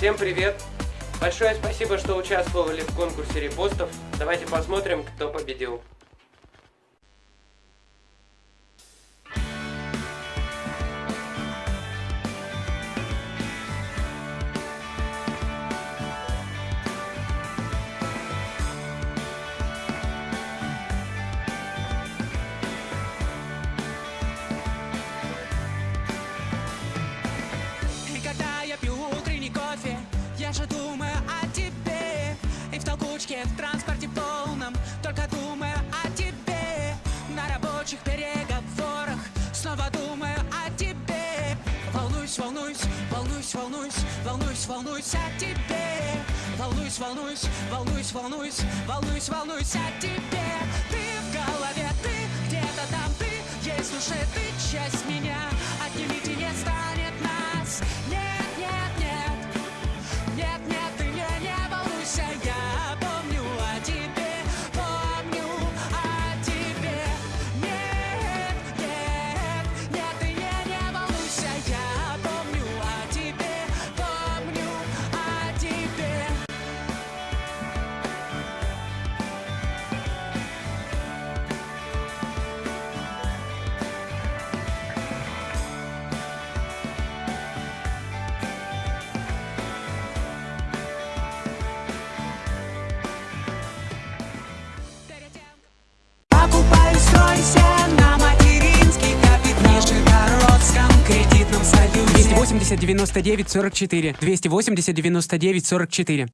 Всем привет! Большое спасибо, что участвовали в конкурсе репостов. Давайте посмотрим, кто победил. Толкучке, в транспорте полном, только думаю о тебе. На рабочих переговорах снова думаю о тебе. Волнуюсь, волнуюсь, волнуюсь, волнуюсь, волнуюсь, волнуюсь о тебе. Волнуюсь, волнуюсь, волнуюсь, волнуюсь, волнуюсь, волнуюсь о тебе Покупаю стройся на материнский капитал В Нижегородском кредитном союзе 280 99 44. 280 99 44.